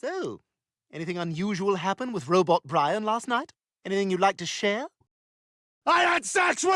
So, anything unusual happen with Robot Brian last night? Anything you'd like to share? I had sex with